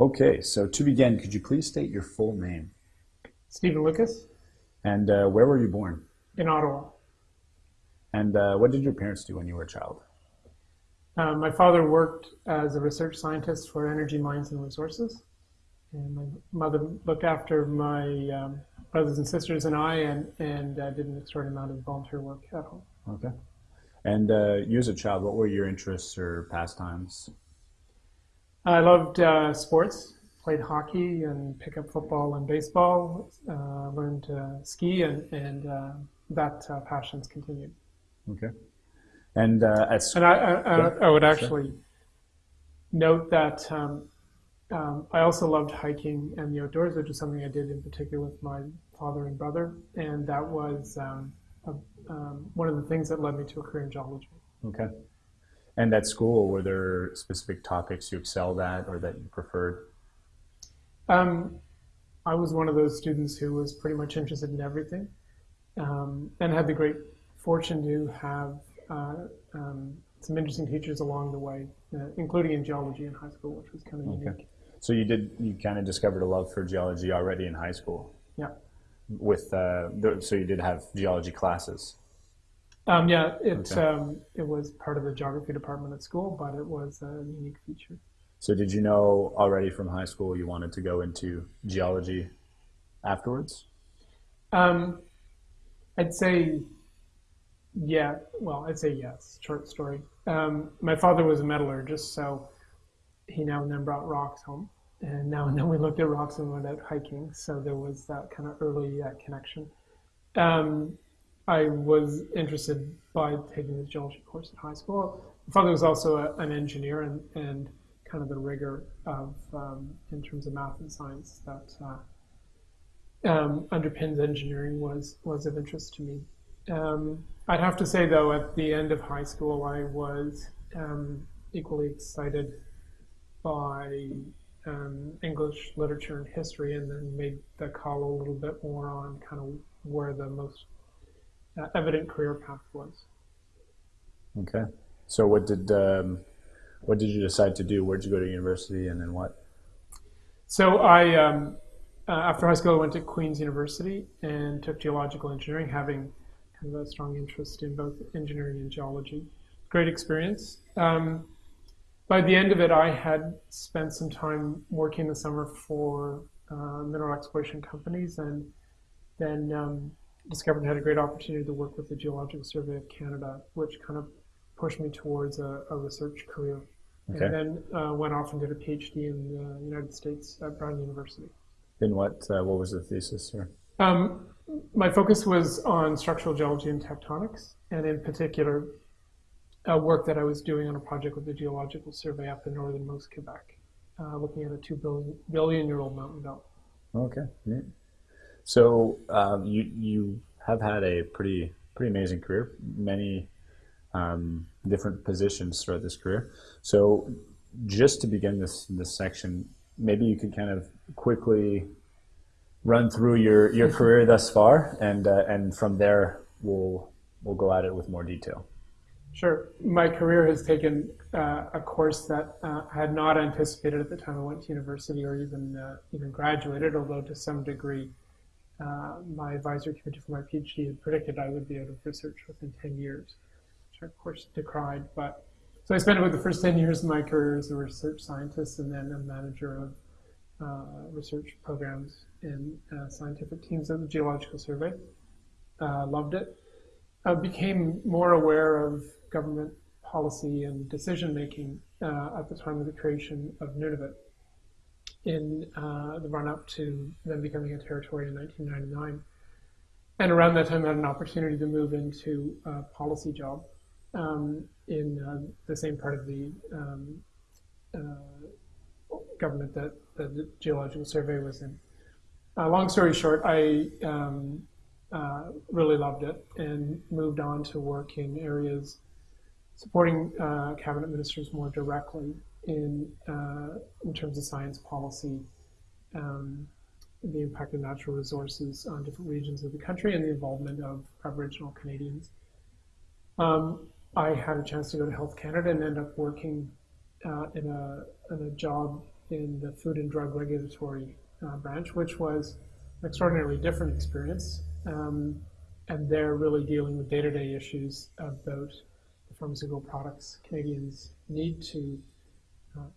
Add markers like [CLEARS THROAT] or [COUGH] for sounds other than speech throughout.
Okay, so to begin, could you please state your full name? Stephen Lucas And uh, where were you born? in Ottawa. And uh, what did your parents do when you were a child? Uh, my father worked as a research scientist for Energy Mines and Resources, and my mother looked after my um, brothers and sisters and I, and and uh, did an extraordinary amount of volunteer work at home. Okay. And uh, you as a child, what were your interests or pastimes? I loved uh, sports, played hockey and pickup football and baseball. Uh, learned to ski, and and uh, that uh, passion's continued. Okay. And uh, at And I, I, I, would sure. actually note that um, um, I also loved hiking and the outdoors, which is something I did in particular with my father and brother, and that was um, a, um, one of the things that led me to a career in geology. okay. And at school, were there specific topics you excelled at or that you preferred? Um, I was one of those students who was pretty much interested in everything, um, and had the great fortune to have uh, um, some interesting teachers along the way, uh, including in geology in high school, which was kind of Okay. unique. So you did, you kind of discovered a love for geology already in high school. Yeah. With uh, so you did have geology classes. Um, yeah, it Okay. um, it was part of the geography department at school, but it was a unique feature. So did you know already from high school you wanted to go into geology afterwards? Um, I'd say, yeah. Well, I'd say yes. Short story. Um, my father was a metallurgist, so he now and then brought rocks home, and now and then we looked at rocks and went out hiking. So there was that kind of early uh, connection. Um, I was interested by taking the geology course in high school. My father was also a, an engineer, and, and kind of the rigor of um, in terms of math and science that uh, um, underpins engineering was was of interest to me. Um, I'd have to say though, at the end of high school, I was um, equally excited by um, English literature and history, and then made the call a little bit more on kind of where the most evident career path was. Okay. So what did um, what did you decide to do? Where'd you go to university, and then what? So I, um, uh, after high school, I went to Queen's University and took geological engineering, having kind of a strong interest in both engineering and geology. Great experience. Um, by the end of it, I had spent some time working the summer for uh, mineral exploration companies, and then um, discovered I had a great opportunity to work with the Geological Survey of Canada, which kind of pushed me towards a, a research career. Okay. And then uh, went off and did a PhD in the United States at Brown University. In what? Uh, what was the thesis, sir? Um, my focus was on structural geology and tectonics, and in particular, uh, work that I was doing on a project with the Geological Survey up in northernmost Quebec, uh, looking at a two billion, billion year old mountain belt. Okay. Neat. So um, you you have had a pretty pretty amazing career, many um, different positions throughout this career. So just to begin this this section, maybe you could kind of quickly run through your, your career thus far, and uh, and from there we'll we'll go at it with more detail. Sure. My career has taken uh, a course that uh, I had not anticipated at the time I went to university or even uh, even graduated, although to some degree, uh, my advisory committee for my PhD had predicted I would be out of research within 10 years, which I of course decried. But so I spent about the first 10 years of my career as a research scientist and then a manager of uh, research programs and uh, scientific teams at the Geological Survey. Uh, loved it. I became more aware of government policy and decision making uh, at the time of the creation of Nunavut in uh, the run up to them becoming a territory in 1999. And around that time, I had an opportunity to move into a policy job um, in uh, the same part of the um, uh, government that, that the Geological Survey was in. Uh, long story short, I um, uh, really loved it and moved on to work in areas supporting uh, cabinet ministers more directly in uh, in terms of science policy, um, the impact of natural resources on different regions of the country, and the involvement of Aboriginal Canadians. Um, I had a chance to go to Health Canada and end up working uh, in a in a job in the Food and Drug Regulatory uh, branch, which was an extraordinarily different experience. Um, and they're really dealing with day-to-day issues about the pharmaceutical products Canadians need to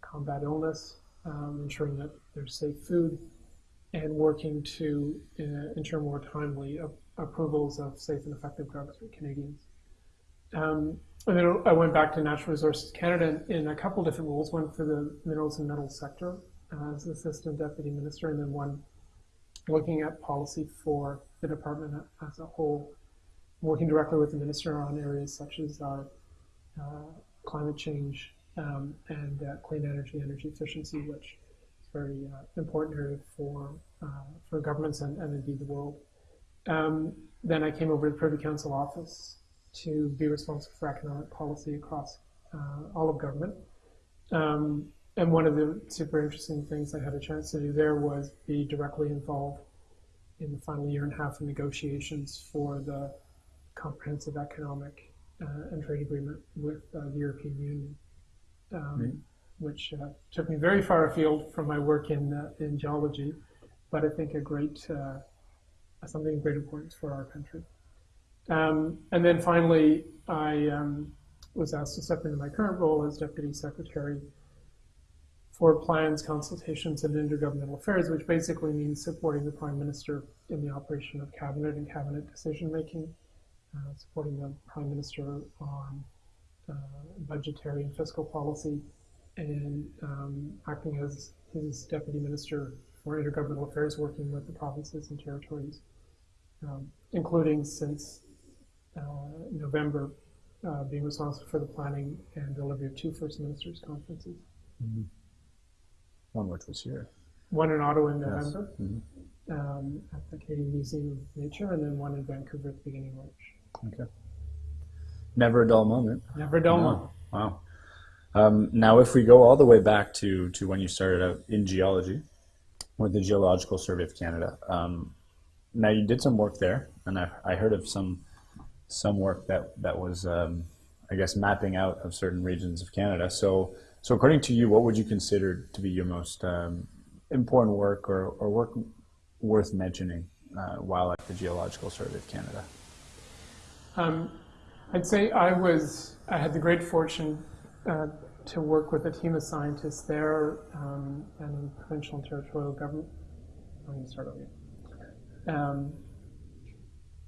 combat illness, um, ensuring that there's safe food, and working to uh, ensure more timely approvals of safe and effective drugs for Canadians. Um, and then I went back to Natural Resources Canada in, a couple different roles, one for the minerals and metals sector uh, as assistant deputy minister, and then one looking at policy for the department as a whole, working directly with the minister on areas such as uh, uh, climate change um, and uh, clean energy, energy efficiency, which is very uh, important area for uh, for governments and, and indeed the world. Um, then I came over to the Privy Council office to be responsible for economic policy across uh, all of government. Um, and one of the super interesting things I had a chance to do there was be directly involved in the final year and a half of negotiations for the comprehensive economic uh, and trade agreement with uh, the European Union, um, Right. which uh, took me very far afield from my work in uh, in geology, but I think a great uh, something of great importance for our country. Um, and then finally, I um, was asked to step into my current role as deputy secretary for plans, consultations, and intergovernmental affairs, which basically means supporting the prime minister in the operation of cabinet and cabinet decision making, uh, supporting the prime minister on uh, budgetary and fiscal policy, and um, acting as his deputy minister for intergovernmental affairs, working with the provinces and territories, um, including since uh, November, uh, being responsible for the planning and delivery of two First Ministers conferences. One which was here. One in Ottawa in Yes. November Mhm. um, at the Canadian Museum of Nature, and then one in Vancouver at the beginning of March. Okay. Never a dull moment. Never done one. No. Wow. Um, now, if we go all the way back to, to when you started out in geology with the Geological Survey of Canada, um, now you did some work there, and I, I heard of some some work that that was, um, I guess, mapping out of certain regions of Canada. So, so according to you, what would you consider to be your most um, important work or, or work worth mentioning uh, while at the Geological Survey of Canada? Um, I'd say I was I had the great fortune uh, to work with a team of scientists there um, and in provincial and territorial government. Start over. Um,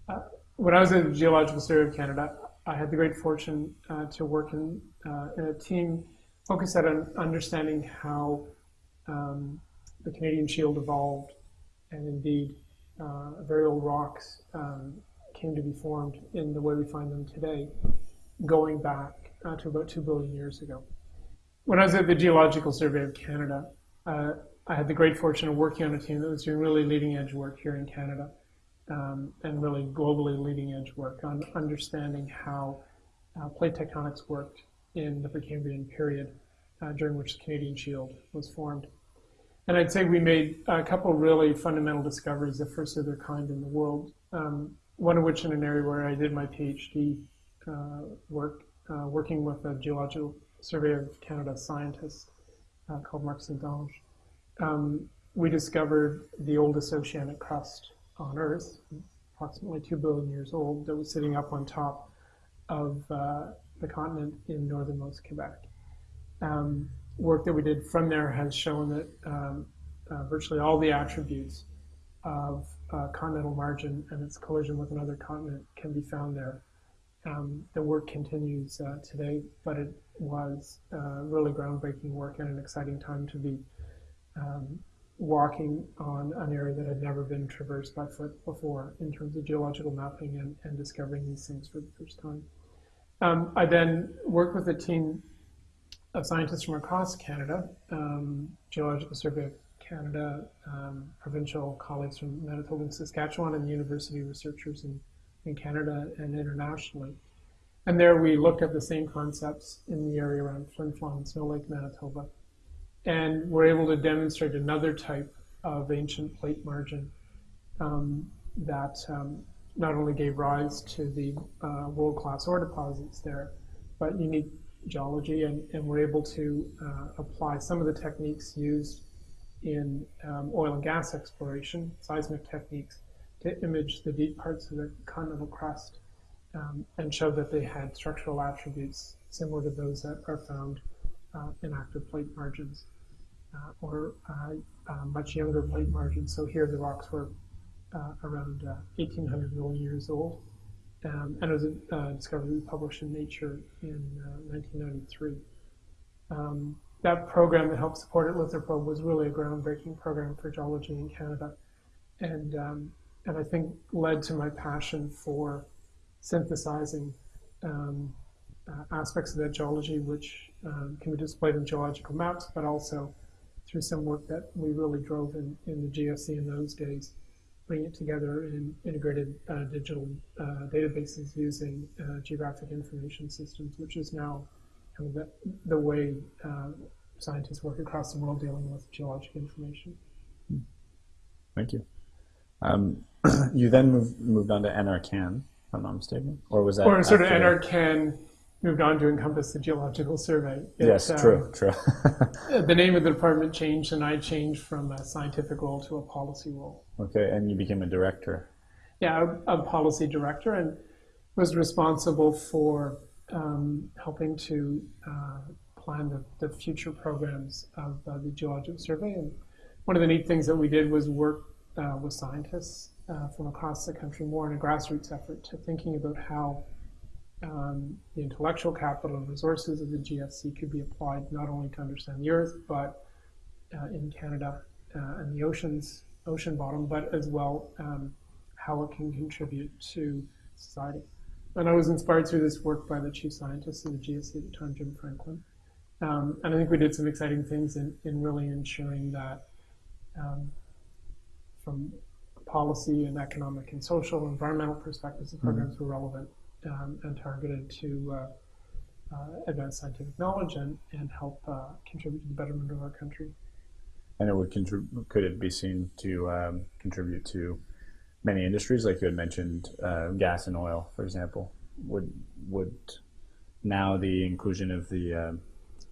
uh, when I was at the Geological Survey of Canada, I had the great fortune uh, to work in, uh, in a team focused on understanding how um, the Canadian Shield evolved, and indeed, uh, very old rocks um, came to be formed in the way we find them today, going back uh, to about two billion years ago. When I was at the Geological Survey of Canada, uh, I had the great fortune of working on a team that was doing really leading edge work here in Canada um, and really globally leading edge work on understanding how uh, plate tectonics worked in the Precambrian period uh, during which the Canadian Shield was formed. And I'd say we made a couple really fundamental discoveries, the first of their kind in the world. Um, one of which in an area where I did my PhD uh, work, uh, working with a Geological Survey of Canada scientist uh, called Marc St-Onge. Um, we discovered the oldest oceanic crust on Earth, approximately 2 billion years old, that was sitting up on top of uh, the continent in northernmost Quebec. Um, work that we did from there has shown that um, uh, virtually all the attributes of uh, continental margin and its collision with another continent can be found there. Um, the work continues uh, today, but it was uh, really groundbreaking work and an exciting time to be um, walking on an area that had never been traversed by foot before in terms of geological mapping and, and discovering these things for the first time. Um, I then worked with a team of scientists from across Canada, um, Geological Survey of Canada, um, provincial colleagues from Manitoba and Saskatchewan, and university researchers in, in Canada and internationally. And there we looked at the same concepts in the area around Flin Flon Snow Lake, Manitoba, and we were able to demonstrate another type of ancient plate margin um, that um, not only gave rise to the uh, world-class ore deposits there, but unique geology, and, and we're able to uh, apply some of the techniques used in um, oil and gas exploration, seismic techniques, to image the deep parts of the continental crust um, and show that they had structural attributes similar to those that are found uh, in active plate margins uh, or uh, uh, much younger plate margins. So here the rocks were uh, around 1800 million years old. Um, and it was a uh, discovery published in Nature in 1993. Um, that program that helped support it, Lithoprobe, was really a groundbreaking program for geology in Canada, and um, and I think led to my passion for synthesizing um, uh, aspects of that geology, which um, can be displayed in geological maps, but also through some work that we really drove in, in the GSC in those days, bringing it together in integrated uh, digital uh, databases using uh, geographic information systems, which is now kind of the, the way uh, scientists work across the world dealing with geologic information. Thank you. Um, [CLEARS THROAT] you then moved, moved on to NRCan, if I'm not mistaken, or was that? Or sort of NRCan moved on to encompass the Geological Survey. It, Yes, um, true, true. [LAUGHS] The name of the department changed, and I changed from a scientific role to a policy role. okay, and you became a director. Yeah, a, a policy director, and was responsible for um, helping to uh, plan the, the future programs of uh, the Geological Survey. And one of the neat things that we did was work uh, with scientists uh, from across the country more in a grassroots effort to thinking about how um, the intellectual capital and resources of the GSC could be applied not only to understand the Earth, but uh, in Canada uh, and the oceans, ocean bottom, but as well um, how it can contribute to society. And I was inspired through this work by the chief scientist of the GSC at the time, Jim Franklin. Um, and I think we did some exciting things in, in really ensuring that um, from policy and economic and social, environmental perspectives, the programs were relevant um, and targeted to uh, uh, advance scientific knowledge and, and help uh, contribute to the betterment of our country. And it would could it be seen to um, contribute to many industries, like you had mentioned, uh, gas and oil, for example? Would would now the inclusion of the um,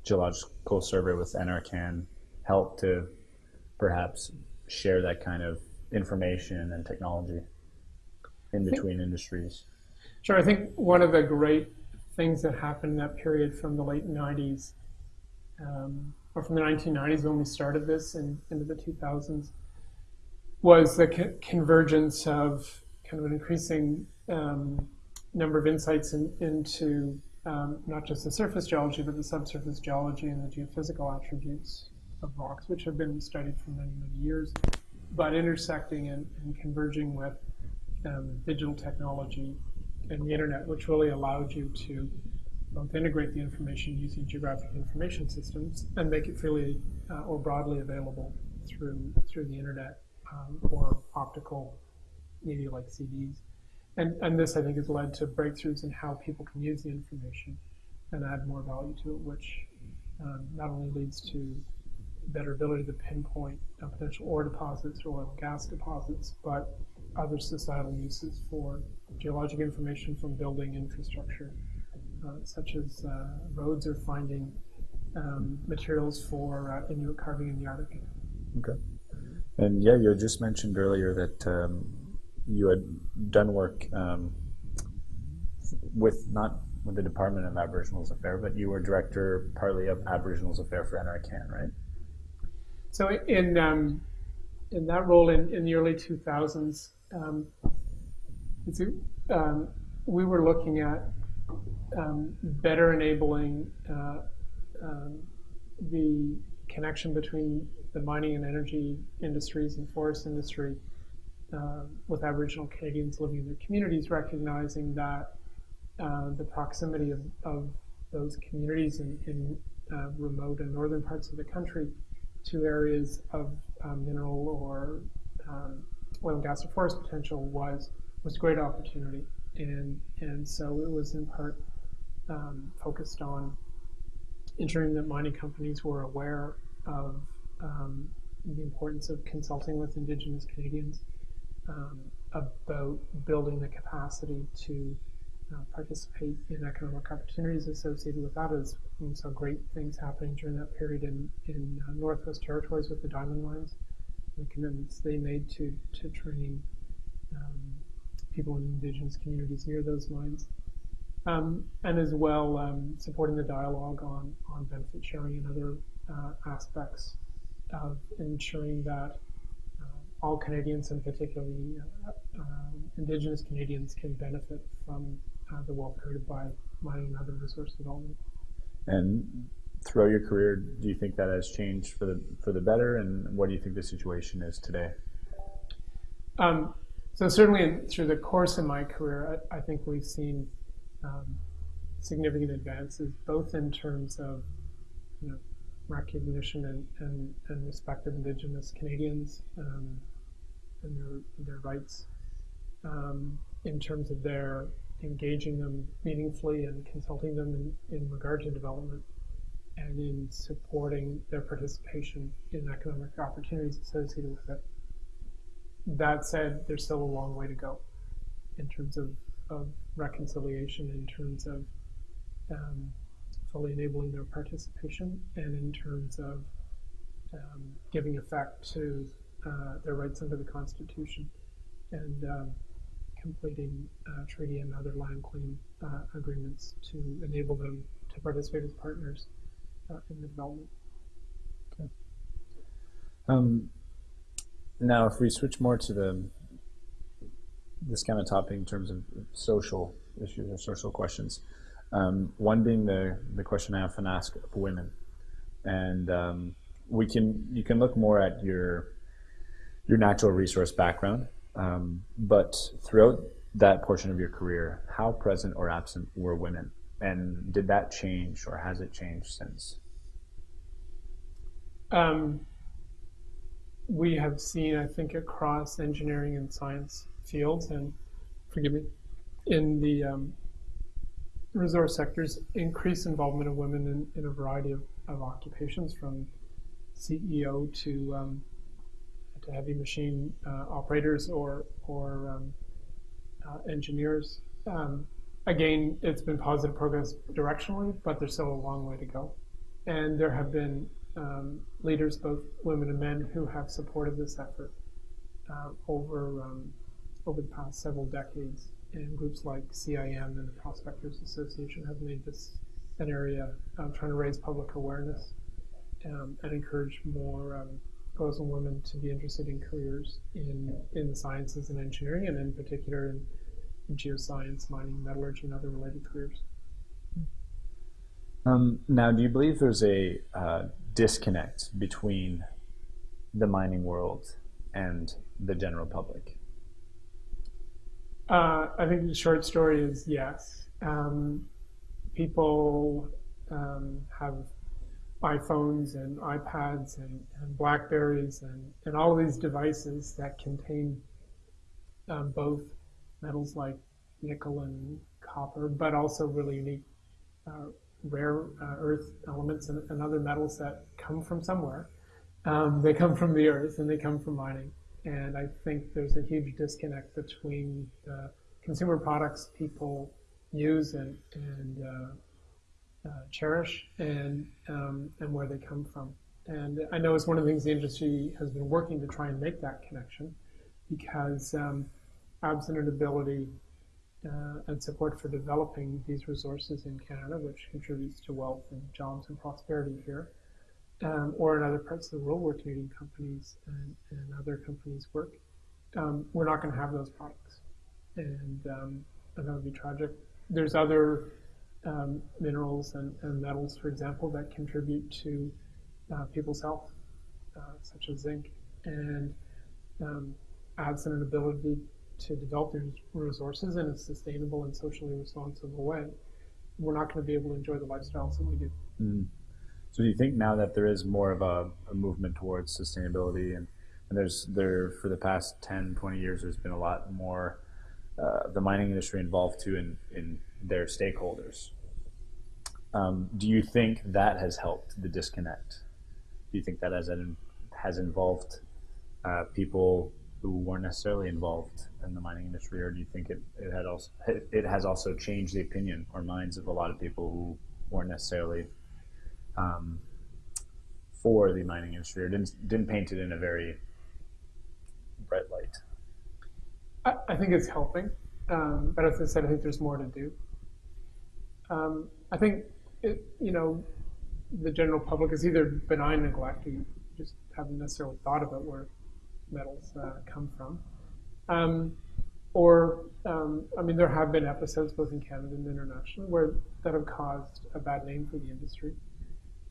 geological survey with NRCan help to perhaps share that kind of information and technology in between industries? Sure, I think one of the great things that happened in that period from the late 90s, um, or from the 1990s when we started this and into the 2000s, was the co- convergence of kind of an increasing um, number of insights in, into um, not just the surface geology, but the subsurface geology and the geophysical attributes of rocks, which have been studied for many, many years, but intersecting and, and converging with um, digital technology and the internet, which really allowed you to both integrate the information using geographic information systems and make it freely uh, or broadly available through through the internet um, or optical media like CDs. And, and this, I think, has led to breakthroughs in how people can use the information and add more value to it, which um, not only leads to better ability to pinpoint potential ore deposits or oil and gas deposits, but other societal uses for geologic information from building infrastructure, uh, such as uh, roads or finding um, materials for uh, Inuit carving in the Arctic. Okay. And yeah, you just mentioned earlier that um, you had done work um, with not with the Department of Aboriginals Affairs, but you were director partly of Aboriginals Affairs for NRCan, right? So in um, in that role in, in the early 2000s, um, um, we were looking at um, better enabling uh, the connection between the mining and energy industries and forest industry uh, with Aboriginal Canadians living in their communities, recognizing that uh, the proximity of, of those communities in, in uh, remote and northern parts of the country to areas of um, mineral or um, oil and gas or forest potential was was a great opportunity, and and so it was in part um, focused on ensuring that mining companies were aware of um, the importance of consulting with Indigenous Canadians um, about building the capacity to uh, participate in economic opportunities associated with that. As we saw great things happening during that period in in uh, Northwest Territories with the diamond mines, the commitments they made to to train um, people in indigenous communities near those mines. Um, and as well um, supporting the dialogue on, on benefit sharing and other uh, aspects of ensuring that uh, all Canadians, and particularly uh, um, Indigenous Canadians, can benefit from uh, the wealth created by mining and other resource development. And throughout your career, do you think that has changed for the for the better? And what do you think the situation is today? Um, so certainly through the course of my career, I, I think we've seen um, significant advances, both in terms of you know, recognition and, and, and respect of Indigenous Canadians um, and their, their rights, um, in terms of their engaging them meaningfully and consulting them in, in regard to development and in supporting their participation in economic opportunities associated with it. That said, there's still a long way to go in terms of of reconciliation in terms of um, fully enabling their participation and in terms of um, giving effect to uh, their rights under the Constitution and um, completing uh, treaty and other land claim uh, agreements to enable them to participate as partners uh, in the development. Okay. Um, now, if we switch more to the this kind of topic in terms of social issues or social questions. Um, one being the, the question I often ask of women. And um, we can you can look more at your your natural resource background, um, but throughout that portion of your career, how present or absent were women? And did that change or has it changed since? Um, we have seen, I think, across engineering and science fields and, forgive me, in the um, resource sectors, increase involvement of women in, in a variety of, of occupations from CEO to um, to heavy machine uh, operators or or um, uh, engineers. Um, again, it's been positive progress directionally, but there's still a long way to go. And there have been um, leaders, both women and men, who have supported this effort uh, over um, over the past several decades. And groups like CIM and the Prospectors Association have made this an area um, trying to raise public awareness um, and encourage more um, girls and women to be interested in careers in, in the sciences and engineering, and in particular in, in geoscience, mining, metallurgy, and other related careers. Um, now, do you believe there's a uh, disconnect between the mining world and the general public? Uh, I think the short story is yes. Um, people um, have iPhones and iPads and, and Blackberries and, and all these devices that contain um, both metals like nickel and copper, but also really unique uh, rare uh, earth elements and, and, other metals that come from somewhere. Um, they come from the earth and they come from mining. And I think there's a huge disconnect between the consumer products people use and, and uh, uh, cherish and, um, and where they come from. And I know it's one of the things the industry has been working to try and make that connection because um, absent an ability uh, and support for developing these resources in Canada, which contributes to wealth and jobs and prosperity here, um, or in other parts of the world where Canadian companies and, and other companies work, um, we're not going to have those products. And, um, and that would be tragic. There's other um, minerals and, and, metals, for example, that contribute to uh, people's health, uh, such as zinc. And um, absent an ability to develop these resources in a sustainable and socially responsible way, we're not going to be able to enjoy the lifestyles that we do. Mm. So do you think now that there is more of a, a movement towards sustainability and, and, there's there for the past 10, 20 years, there's been a lot more uh, the mining industry involved too in, in their stakeholders. Um, do you think that has helped the disconnect? Do you think that has, has involved uh, people who weren't necessarily involved in the mining industry, or do you think it, it had also it, it has also changed the opinion or minds of a lot of people who weren't necessarily um, for the mining industry or didn't didn't paint it in a very bright light? I, I think it's helping, um, but as I said, I think there's more to do. Um, I think it, you know the general public is either benign neglect, or you just haven't necessarily thought about where metals uh, come from, um, or um, I mean there have been episodes both in Canada and internationally where that have caused a bad name for the industry,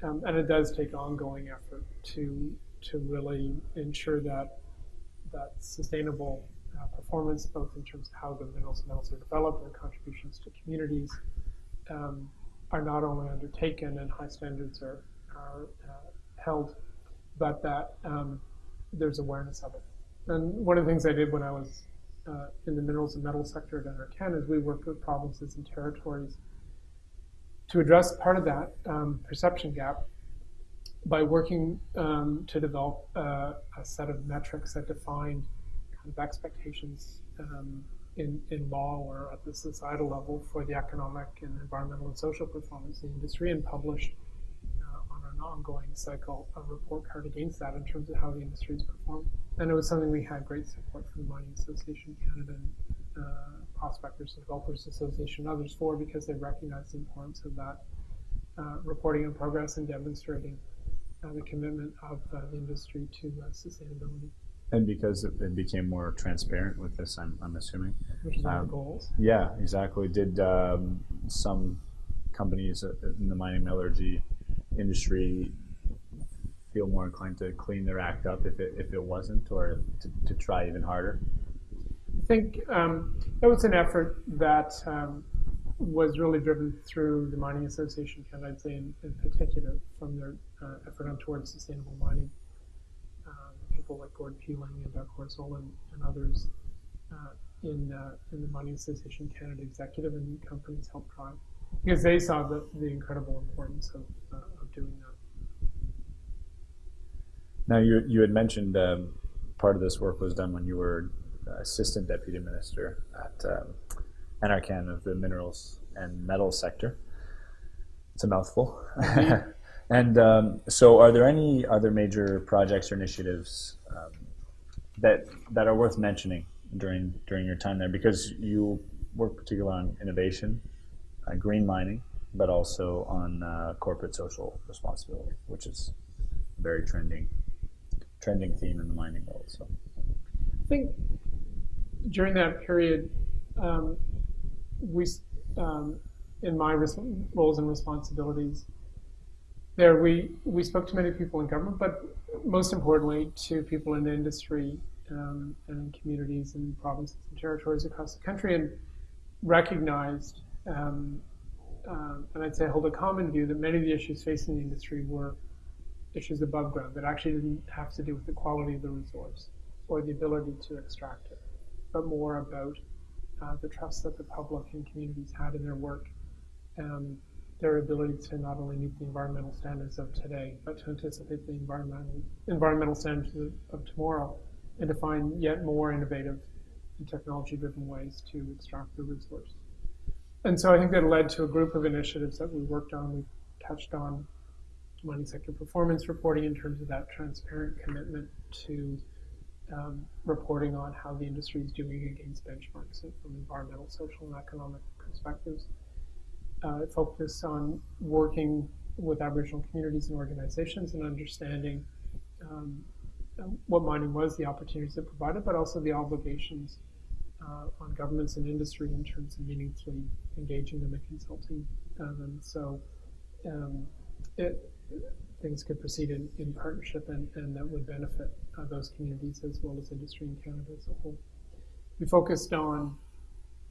um, and it does take ongoing effort to to really ensure that that sustainable uh, performance, both in terms of how the minerals and metals are developed, their contributions to communities, um, are not only undertaken and high standards are, are uh, held, but that um, there's awareness of it. And one of the things I did when I was uh, in the minerals and metals sector at NRCan is we worked with provinces and territories to address part of that um, perception gap by working um, to develop uh, a set of metrics that define kind of expectations um, in, in law or at the societal level for the economic and environmental and social performance of the industry and published uh, on an ongoing cycle a report card against that in terms of how the industry is performing. And it was something we had great support from the Mining Association Canada and Prospectors and Developers Association and others for because they recognize the importance of that uh, reporting on progress and demonstrating uh, the commitment of uh, the industry to uh, sustainability. And because it, it, became more transparent with this, I'm, I'm assuming. Which is um, our goals. Yeah, exactly. Did um, some companies in the mining metallurgy industry feel more inclined to clean their act up if it, if it wasn't, or to, to try even harder? I think um, that was an effort that um, was really driven through the Mining Association Canada, I'd say in, in particular, from their uh, effort on towards sustainable mining. Um, people like Gordon Peeling and Doug Horswill and, and others uh, in, uh, in the Mining Association Canada executive and companies helped drive because they saw the, the incredible importance of, uh, of doing that. Now, you, you had mentioned um, part of this work was done when you were assistant deputy minister at um, of the minerals and metals sector. It's a mouthful. [LAUGHS] and um, so, are there any other major projects or initiatives um, that that are worth mentioning during during your time there? Because you work particularly on innovation, uh, green mining, but also on uh, corporate social responsibility, which is a very trending trending theme in the mining world. So, I think during that period, um, we, um, in my roles and responsibilities, there we, we spoke to many people in government, but most importantly to people in the industry um, and communities and provinces and territories across the country and recognized, um, uh, and I'd say hold a common view that many of the issues facing the industry were issues above ground that actually didn't have to do with the quality of the resource or the ability to extract but more about uh, the trust that the public and communities had in their work, and their ability to not only meet the environmental standards of today, but to anticipate the environmental environmental standards of, tomorrow, and to find yet more innovative and technology-driven ways to extract the resource. And so I think that led to a group of initiatives that we worked on. We touched on mining sector performance reporting in terms of that transparent commitment to um, reporting on how the industry is doing against benchmarks from environmental, social, and economic perspectives. Uh, it focused on working with Aboriginal communities and organizations and understanding um, what mining was, the opportunities it provided, but also the obligations uh, on governments and industry in terms of meaningfully engaging them and consulting them. So um, it, things could proceed in, in partnership and, and that would benefit uh, those communities as well as industry in Canada as a whole. We focused on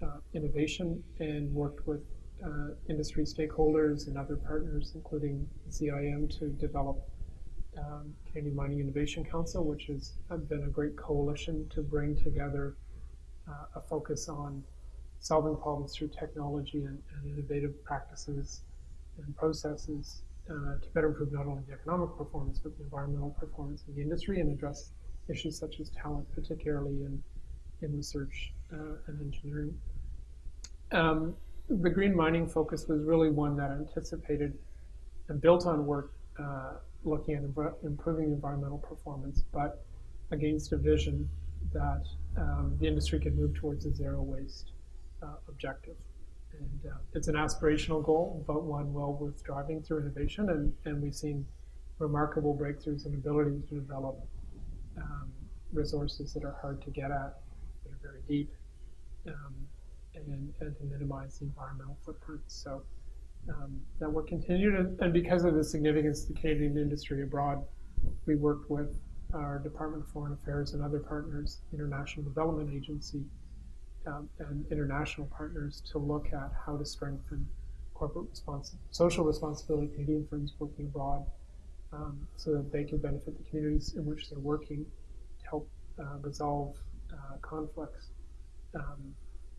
uh, innovation and worked with uh, industry stakeholders and other partners, including CIM, to develop um, Canadian Mining Innovation Council, which has been a great coalition to bring together uh, a focus on solving problems through technology and, and innovative practices and processes uh, to better improve not only the economic performance but the environmental performance of the industry and address issues such as talent, particularly in, in research uh, and engineering. Um, the green mining focus was really one that anticipated and built on work uh, looking at improving environmental performance, but against a vision that um, the industry could move towards a zero waste uh, objective. And uh, it's an aspirational goal, but one well worth driving through innovation. And, and we've seen remarkable breakthroughs in ability to develop um, resources that are hard to get at, that are very deep, um, and, and to minimize the environmental footprint. So um, that work continued, and, and because of the significance of the Canadian industry abroad, we worked with our Department of Foreign Affairs and other partners, International Development Agency, um, and international partners to look at how to strengthen corporate social responsibility Canadian firms working abroad um, so that they can benefit the communities in which they're working to help uh, resolve uh, conflicts um,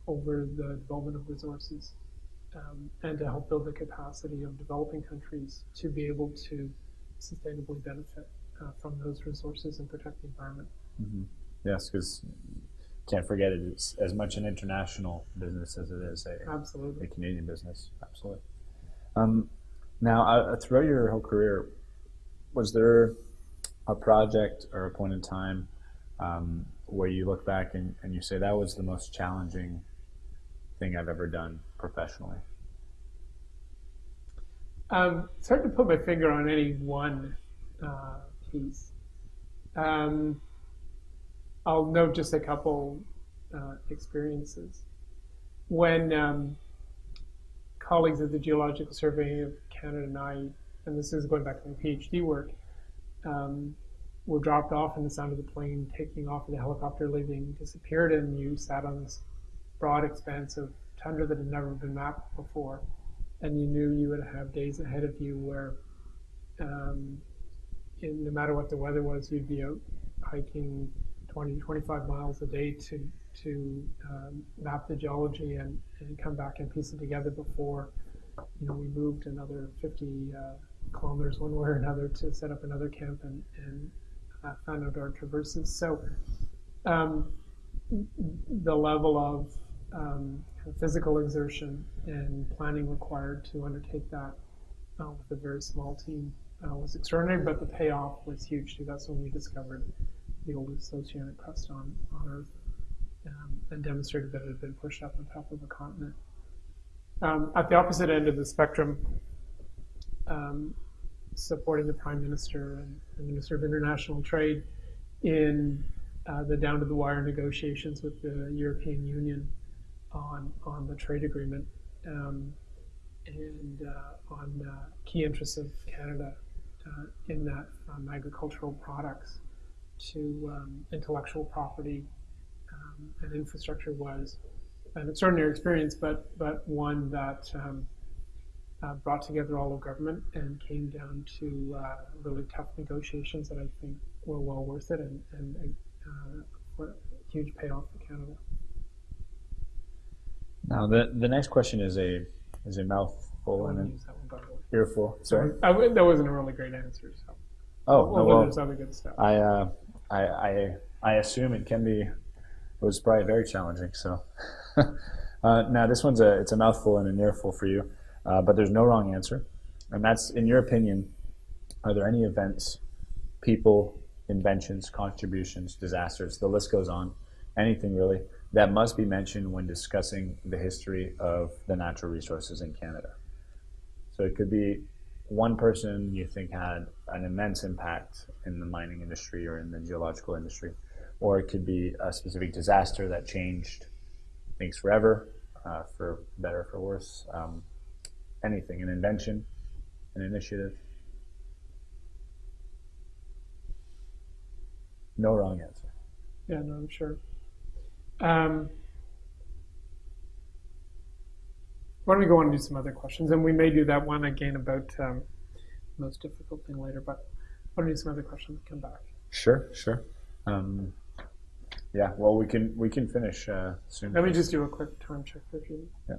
over the development of resources um, and to help build the capacity of developing countries to be able to sustainably benefit uh, from those resources and protect the environment. Mm-hmm. Yes, because can't forget it, it's as much an international business as it is a, Absolutely. a Canadian business. Absolutely. Um, now, uh, throughout your whole career, was there a project or a point in time um, where you look back and, and you say that was the most challenging thing I've ever done professionally? Um, it's hard to put my finger on any one uh, piece. Um, I'll note just a couple uh, experiences. When um, colleagues at the Geological Survey of Canada and I, and this is going back to my PhD work, um, were dropped off in the sound of the plane taking off with the helicopter leaving, disappeared, and you sat on this broad expanse of tundra that had never been mapped before and you knew you would have days ahead of you where, um, in, no matter what the weather was, you'd be out hiking 20, 25 miles a day to to um, map the geology and, and come back and piece it together before, you know, we moved another 50 uh, kilometers one way or another to set up another camp and, and uh, found out our traverses. So um, the level of um, physical exertion and planning required to undertake that uh, with a very small team uh, was extraordinary, but the payoff was huge too. That's when we discovered the oldest oceanic crust on, on Earth um, and demonstrated that it had been pushed up on top of a continent. Um, at the opposite end of the spectrum, um, supporting the Prime Minister and the Minister of International Trade in uh, the down to the wire negotiations with the European Union on on the trade agreement um, and uh, on uh, key interests of Canada uh, in that from agricultural products to um, intellectual property um, and infrastructure was an extraordinary experience, but but one that um, uh, brought together all of government and came down to uh, really tough negotiations that I think were well worth it and, and uh, a huge payoff for Canada. Now, the the next question is a is a mouthful and an that one, by the way. earful. Sorry. I that wasn't a really great answer. So, Oh, well, no, well, there's other good stuff. I, uh, I, I, I assume it can be. It was probably very challenging. So, [LAUGHS] uh, now this one's a it's a mouthful and an earful for you, uh, but there's no wrong answer, and that's in your opinion. Are there any events, people, inventions, contributions, disasters? The list goes on. Anything really that must be mentioned when discussing the history of the natural resources in Canada. So it could be one person you think had an immense impact in the mining industry or in the geological industry, or it could be a specific disaster that changed things forever, uh, for better, or for worse. Um, anything, an invention, an initiative. No wrong answer. Yeah, no, I'm sure. Um, why don't we go on and do some other questions? And we may do that one again about um, most difficult thing later, but why don't we do some other questions and come back? Sure, sure. Um, yeah, well, we can we can finish uh, soon. Let me just do a quick time check for you. Yeah.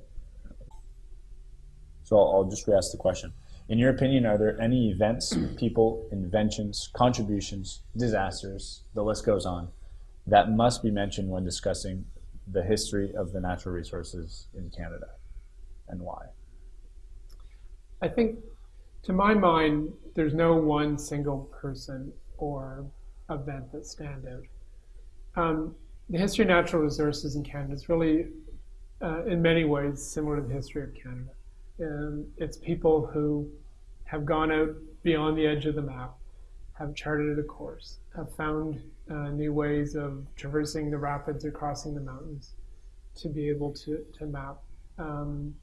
So I'll, I'll just re-ask the question. In your opinion, are there any events, [CLEARS THROAT] people, inventions, contributions, disasters, the list goes on, that must be mentioned when discussing the history of the natural resources in Canada and why? I think, to my mind, there's no one single person or event that stand out. Um, the history of natural resources in Canada is really, uh, in many ways, similar to the history of Canada. Um, it's people who have gone out beyond the edge of the map, have charted a course, have found uh, new ways of traversing the rapids or crossing the mountains to be able to, to map. Um,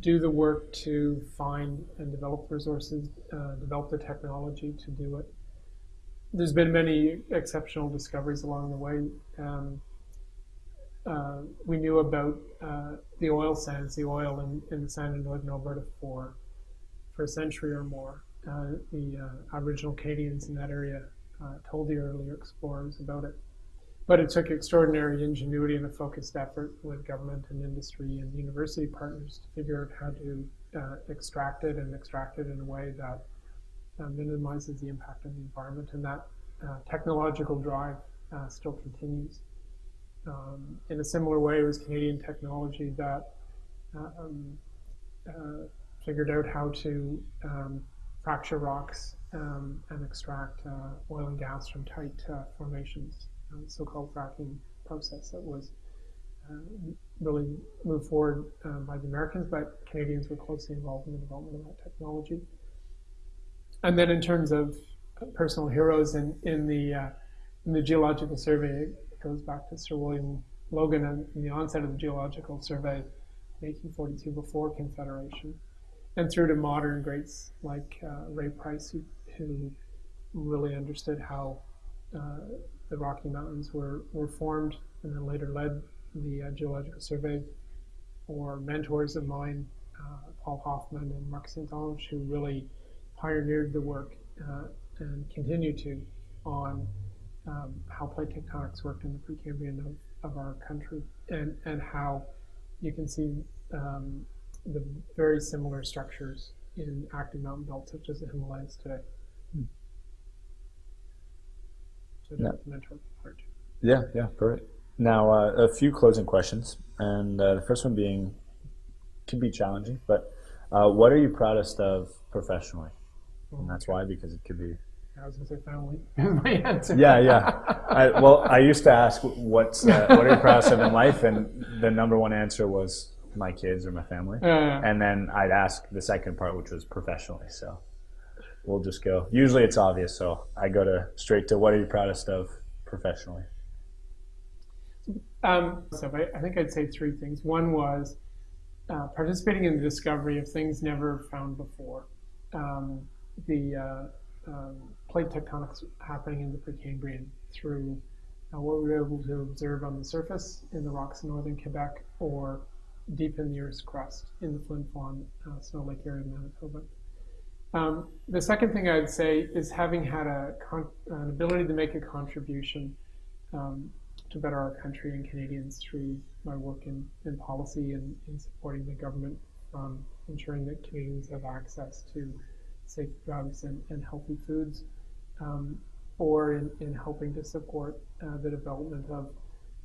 do the work to find and develop resources, uh, develop the technology to do it. There's been many exceptional discoveries along the way. Um, uh, we knew about uh, the oil sands, the oil in, in the sand in northern Alberta for for a century or more. Uh, the uh, Aboriginal Canadians in that area uh, told the earlier explorers about it. But it took extraordinary ingenuity and a focused effort with government and industry and university partners to figure out how to uh, extract it and extract it in a way that uh, minimizes the impact on the environment. And that uh, technological drive uh, still continues. Um, in a similar way, it was Canadian technology that um, uh, figured out how to um, fracture rocks um, and extract uh, oil and gas from tight formations uh, so-called fracking process that was uh, really moved forward uh, by the Americans, but Canadians were closely involved in the development of that technology. And then in terms of personal heroes in, in the uh, in the Geological Survey, it goes back to Sir William Logan and the onset of the Geological Survey in 1842 before Confederation, and through to modern greats like uh, Ray Price, who, who really understood how uh, the Rocky Mountains were, were formed and then later led the uh, Geological Survey, or mentors of mine, uh, Paul Hoffman and Marc St-Onge, who really pioneered the work uh, and continue to on um, how plate tectonics worked in the Precambrian of, of our country and, and how you can see um, the very similar structures in active mountain belts such as the Himalayas today. So Yeah. part. Yeah, yeah, perfect. Now, uh, a few closing questions, and uh, the first one being can be challenging, but uh, what are you proudest of professionally? And that's why, because it could be. I was going to say family [LAUGHS] is my answer. Yeah, yeah. I, well, I used to ask what's uh, what are you proudest of in life, and the number one answer was my kids or my family, and then I'd ask the second part, which was professionally. So we'll just go. Usually, it's obvious, so I go to straight to what are you proudest of professionally. Um, so I, think I'd say three things. One was uh, participating in the discovery of things never found before. Um, the uh, um, plate tectonics happening in the Precambrian through uh, what we were able to observe on the surface in the rocks in northern Quebec or deep in the Earth's crust in the Flin Flon uh, Snow Lake area of Manitoba. Um, the second thing I'd say is having had a an ability to make a contribution um, to better our country and Canadians through my work in, in policy and in supporting the government from ensuring that Canadians have access to safe drugs and, and healthy foods, um, or in, in helping to support uh, the development of,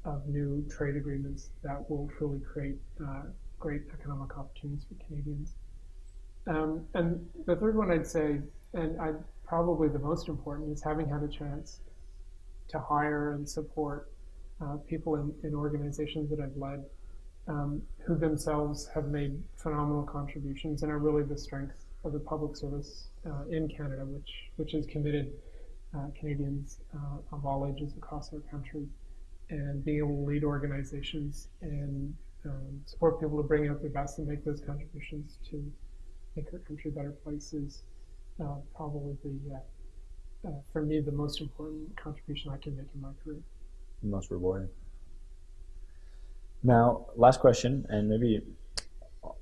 of new trade agreements that will truly create uh, great economic opportunities for Canadians. Um, and the third one I'd say, and I probably the most important, is having had a chance to hire and support uh, people in, in organizations that I've led um, who themselves have made phenomenal contributions and are really the strength of the public service uh, in Canada, which which has committed uh, Canadians uh, of all ages across our country, and being able to lead organizations and um, support people to bring out their best and make those contributions to make our country a better place is uh, probably the uh, uh, for me the most important contribution I can make in my career. most rewarding. Now, last question, and maybe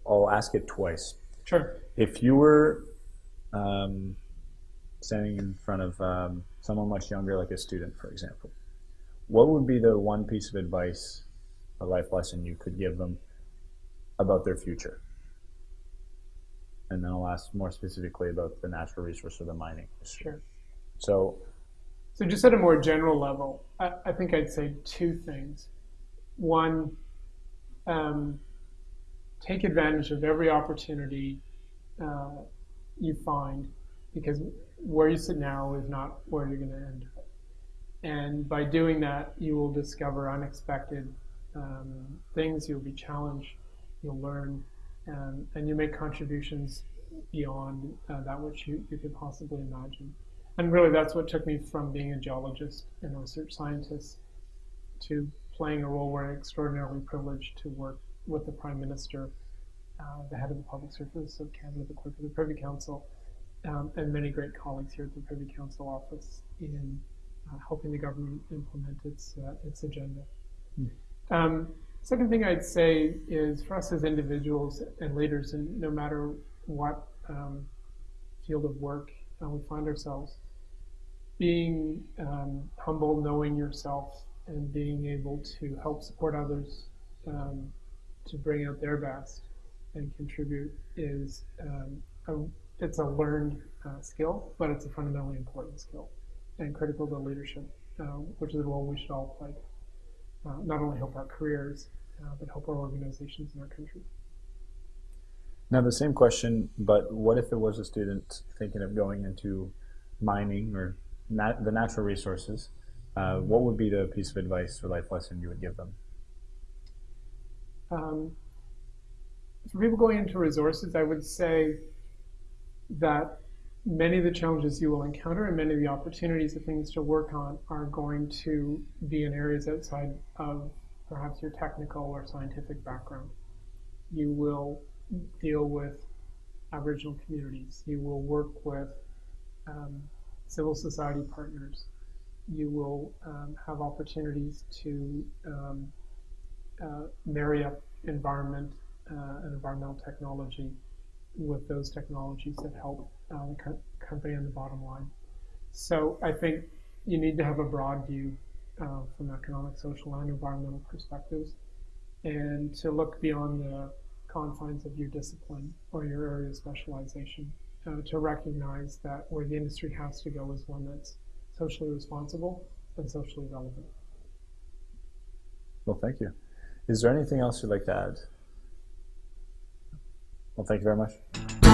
I'll ask it twice. Sure. If you were um, standing in front of um, someone much younger, like a student, for example, what would be the one piece of advice, a life lesson you could give them about their future? And then I'll ask more specifically about the natural resource or the mining. Sure. So, So just at a more general level, I, I think I'd say two things. One, um, take advantage of every opportunity uh, you find because where you sit now is not where you're going to end. And by doing that, you will discover unexpected um, things, you'll be challenged, you'll learn, um, and you make contributions beyond uh, that which you, you could possibly imagine. And really, that's what took me from being a geologist and a research scientist to playing a role where I'm extraordinarily privileged to work with the Prime Minister, uh, the head of the Public Service of Canada, the clerk of the Privy Council, um, and many great colleagues here at the Privy Council office in uh, helping the government implement its uh, its agenda. Um, second thing I'd say is for us as individuals and leaders, and no matter what um, field of work uh, we find ourselves, being um, humble, knowing yourself, and being able to help support others um, to bring out their best and contribute is um, a, it's a learned uh, skill, but it's a fundamentally important skill and critical to leadership, uh, which is a role we should all play. Uh, not only help our careers, uh, but help our organizations in our country. now the same question, but what if there was a student thinking of going into mining or nat- the natural resources? Uh, what would be the piece of advice or life lesson you would give them? Um, for people going into resources, I would say that many of the challenges you will encounter and many of the opportunities and things to work on are going to be in areas outside of perhaps your technical or scientific background. You will deal with Aboriginal communities. You will work with um, civil society partners. You will um, have opportunities to um, uh, marry up environment uh, and environmental technology with those technologies that help uh, the co- company on the bottom line. So I think you need to have a broad view uh, from economic, social, and environmental perspectives, and to look beyond the confines of your discipline or your area of specialization uh, to recognize that where the industry has to go is one that's socially responsible and socially relevant. Well, thank you. Is there anything else you'd like to add? Well, thank you very much.